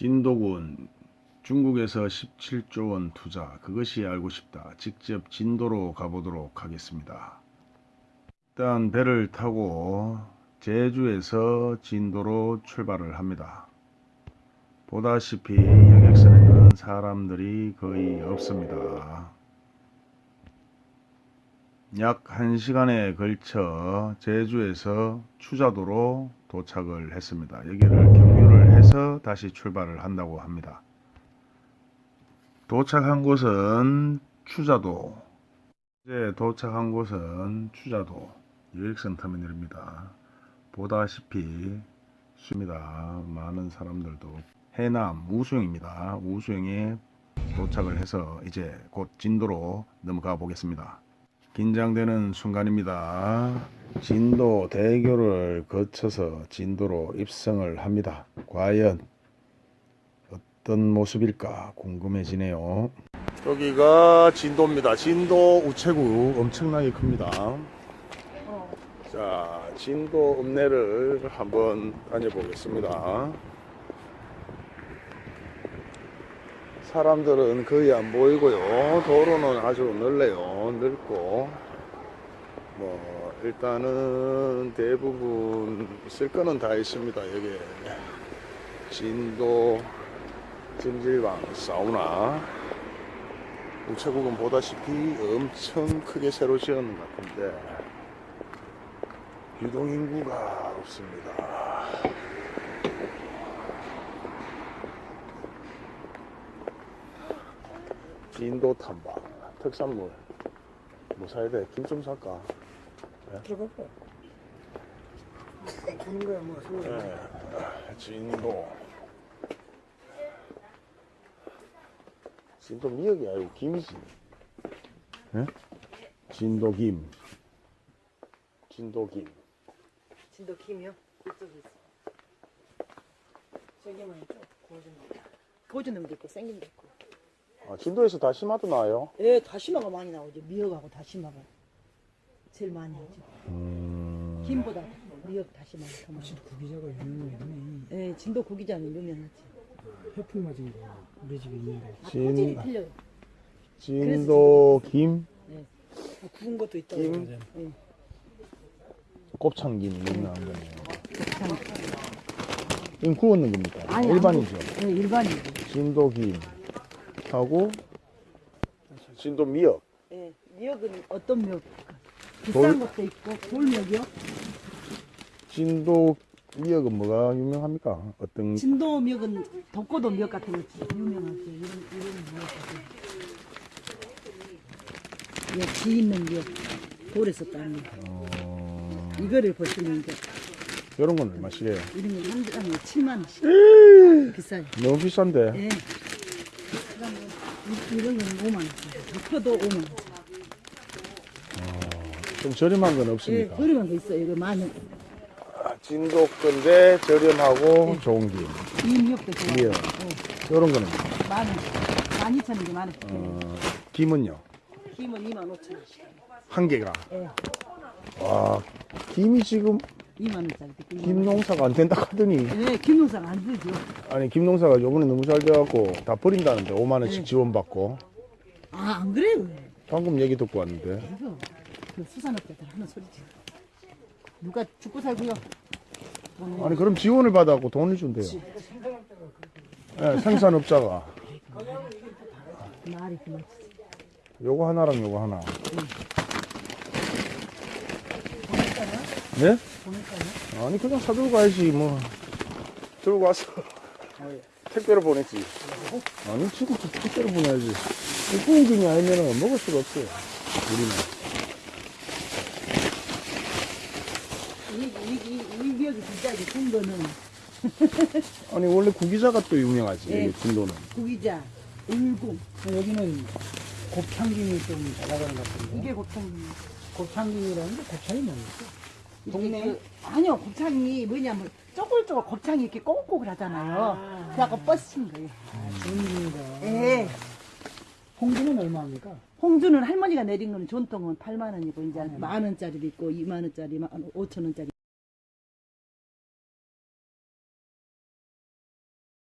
진도군 중국에서 17조 원 투자 그것이 알고 싶다. 직접 진도로 가보도록 하겠습니다. 일단 배를 타고 제주에서 진도로 출발을 합니다. 보다시피 여객선에는 사람들이 거의 없습니다. 약 1시간에 걸쳐 제주에서 추자도로 도착을 했습니다. 여기를 해서 다시 출발을 한다고 합니다. 도착한 곳은 추자도. 이제 도착한 곳은 추자도 여객선 터미널입니다. 보다시피 수입니다. 많은 사람들도 해남 우수영입니다. 우수영에 도착을 해서 이제 곧 진도로 넘어가 보겠습니다. 긴장되는 순간입니다. 진도 대교를 거쳐서 진도로 입성을 합니다. 과연 어떤 모습일까 궁금해지네요. 여기가 진도입니다. 진도 우체국 엄청나게 큽니다. 자, 진도 읍내를 한번 다녀보겠습니다. 사람들은 거의 안 보이고요. 도로는 아주 넓네요. 넓고 뭐 일단은 대부분 있을 거는 다 있습니다. 여기 진도 찜질방 사우나 우체국은 보다시피 엄청 크게 새로 지었는 것 같은데 유동인구가 없습니다. 진도 탐방 특산물 뭐 사야 돼? 김 좀 살까? 들어갈까? 보는 거야 뭐. 네. 진도 진도 미역이 아니고 김이지 예? 진도 김 진도 김 진도 김이요? 이쪽에 있어. 세게만 있죠. 구워주는 거. 고주는 도 있고 생긴 도 있고. 아, 진도에서 다시마도 나와요? 예, 다시마가 많이 나오죠. 미역하고 다시마가 제일 많이 하죠. 음... 김보다 미역 다시마가 더 많이. 진도 구기자가 유명해. 예, 진도 고기장이 유명하지. 해풍 맞은 거 우리 집에 있는데. 아, 진- 토질이 틀려요. 진도 김 아, 구운 것도 있다고. 김? 맞아요. 예. 곱창김 유명한 거네요 참. 이건 구웠는 겁니까? 아니, 일반이죠 예, 일반이죠. 진도 김 하고 진도 미역 예, 미역은 어떤 미역? 비싼 것도 있고 돌미역이요? 진도 미역은 뭐가 유명합니까? 어떤 진도 미역은 덕고도 미역 같은 거 유명하죠. 이런 이런 미역 같은. 거. 예, 지 있는 미역. 돌에서 따는 거. 어... 이거를 보시면 이제 이런 건 얼마씩이에요? 이런 건한 g에 7만 원씩. 비싸요. 너무 비싼데 예. 이- 이런 건 5만 원. 덮어도 5만 원. 좀 저렴한 건 예, 없습니까? 저렴한 거 있어요. 이거 만 원. 아, 진도 건데 저렴하고 좋은 김이 미역도 좋아요. 미역 예, 이런 거는 만 원. 만 이천 원이 만 원. 어, 김은요? 김은 2만 5천 원씩. 한 개가 예, 와 김이 지금 2만 원짜리. 김 농사가 안 된다 하더니 예, 김농사가 안 되죠. 아니 김 농사가 요번에 너무 잘 돼갖고 다 버린다는데 5만 원씩 네. 지원받고 아, 안 그래요. 방금 얘기 듣고 왔는데 이거 그 수산업자들 하는 소리지. 누가 죽고 살고요. 아니 그럼 지원을 받아갖고 돈을 준대요 예, 생산업자가 말이 그만. 요거 하나랑 요거 하나 네? 아니 그냥 사들고 가야지 뭐 들고 와서 택배로 보냈지 아니 지금 택배로 보내야지 김이 아니면 먹을 수가 없어요 우리는 이, 이, 이, 이 미역이 진짜 거는 아니 원래 구기자가 또 유명하지 네. 진도는 구기자, 울궁. 여기는 곱창김이 좀 나가는 것 같은데. 이게 곱창이. 곱창김이라는 게 곱창이 뭡니까? 동네? 그, 아니요, 곱창이 뭐냐면 쪼글쪼글 곱창이 이렇게 꼬글꼬글 하잖아요. 그래갖고 뻗친 거예요. 전기가. 예. 홍기는 얼마입니까? 홍주는 할머니가 내린 거는 전통은 8만 원이고 이제 만 원짜리도 있고 2만 원짜리, 5천 원짜리.